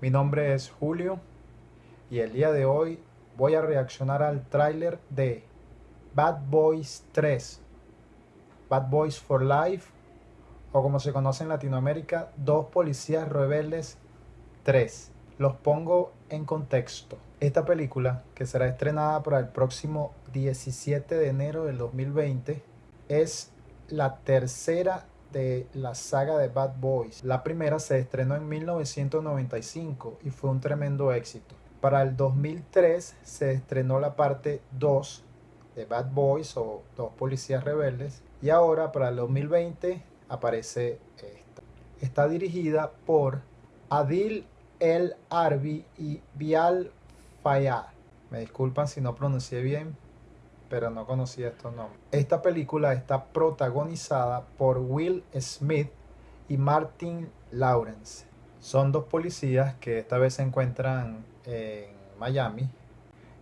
Mi nombre es Julio y el día de hoy voy a reaccionar al tráiler de Bad Boys 3, Bad Boys for Life o como se conoce en Latinoamérica, Dos Policías Rebeldes 3. Los pongo en contexto. Esta película, que será estrenada para el próximo 17 de enero del 2020, es la tercera de la saga de Bad Boys. La primera se estrenó en 1995 y fue un tremendo éxito. Para el 2003 se estrenó la parte 2 de Bad Boys o Dos Policías Rebeldes y ahora para el 2020 aparece esta. Está dirigida por Adil El Arbi y Bial Fayad. Me disculpan si no pronuncié bien, pero no conocía estos nombres. Esta película está protagonizada por Will Smith y Martin Lawrence. Son dos policías que esta vez se encuentran en Miami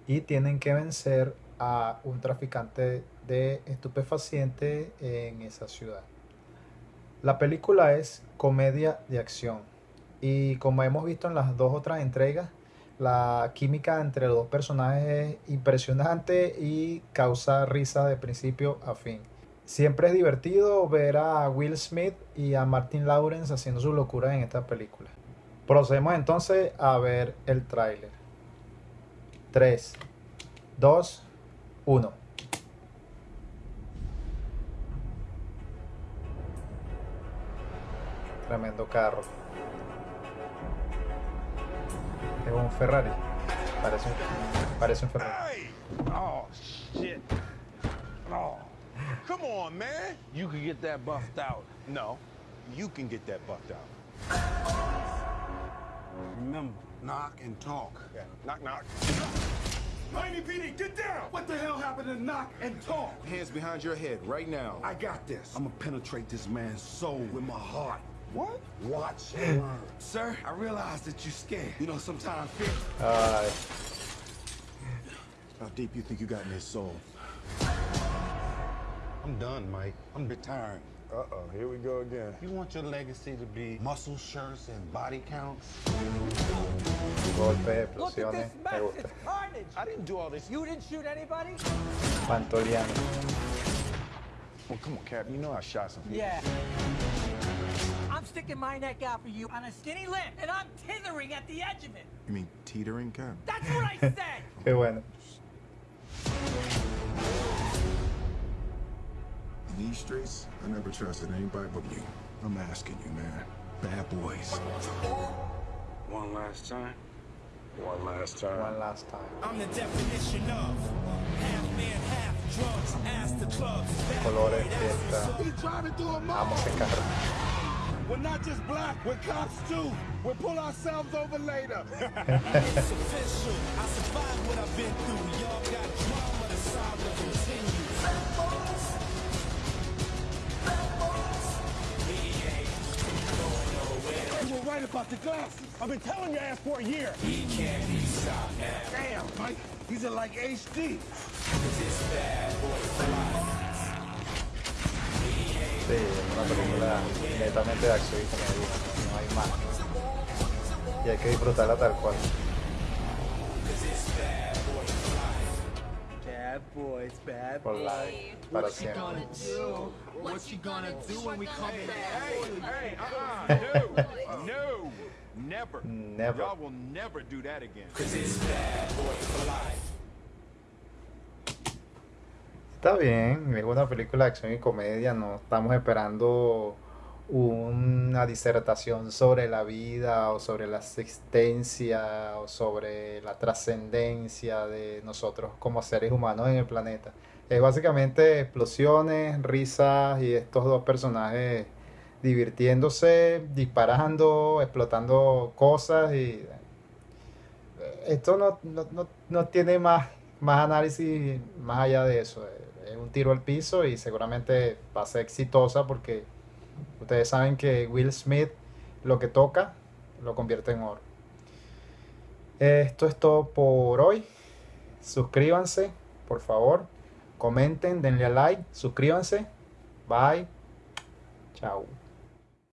y tienen que vencer a un traficante de estupefacientes en esa ciudad. La película es comedia de acción y como hemos visto en las dos otras entregas, la química entre los dos personajes es impresionante y causa risa de principio a fin. Siempre es divertido ver a Will Smith y a Martin Lawrence haciendo su locura en esta película. Procedemos entonces a ver el tráiler. 3, 2, 1. Tremendo carro. Es un Ferrari. Parece un, parece un Ferrari. Oh, shit. Oh. Come on, man. You can get that buffed out. No, you can get that buffed out. Remember, knock and talk. Yeah. Knock, knock. Miami PD, get down! What the hell happened to knock and talk? Hands behind your head right now. I got this. I'm gonna penetrate this man's soul with my heart. What? Watch and learn. Sir, I realize that you're scared. You know, sometimes fear. Ay, How deep you think you got in his soul? I'm done, Mike. I'm retiring. Uh-oh, here we go again. You want your legacy to be muscle shirts and body counts? golpes, Look at this Me mess. It's carnage. I didn't do all this. You didn't shoot anybody? Pantoliano. Well, come on, Cap. You know I shot some people. Yeah. I'm sticking my neck out for you on a skinny limb, and I'm tithering at the edge of it. You mean teetering, Cap? That's what I said. Qué bueno. In these streets, I never trusted anybody but you. I'm asking you, man. Bad boys. One last time. One last time. One last time. I'm the definition of half man, half drugs. Ask the clubs. Colores, fiesta. He trying to do a Amo ese carro. We're not just black, we're cops too. We'll pull ourselves over later. It's official. I survived what I've been through. Y'all got drama, to solve the saga continues. you were right about the glasses. I've been telling your ass for a year. He can't be stopped now. Damn, Mike. These are like HD. Sí, es una película netamente de acción y comedia. No hay más. Y hay que disfrutarla tal cual. Bad boys, bad Por live. Para siempre. What you gonna do when we come in? Hey, uh-uh. No. no. Never. Never. Y'all will never do that again. Está bien, es una película de acción y comedia, no estamos esperando una disertación sobre la vida o sobre la existencia o sobre la trascendencia de nosotros como seres humanos en el planeta. Es básicamente explosiones, risas y estos dos personajes divirtiéndose, disparando, explotando cosas y esto no, no, no, no tiene más, más análisis más allá de eso. Es un tiro al piso y seguramente va a ser exitosa porque ustedes saben que Will Smith lo que toca lo convierte en oro. Esto es todo por hoy. Suscríbanse, por favor. Comenten, denle a like, suscríbanse. Bye. Chao.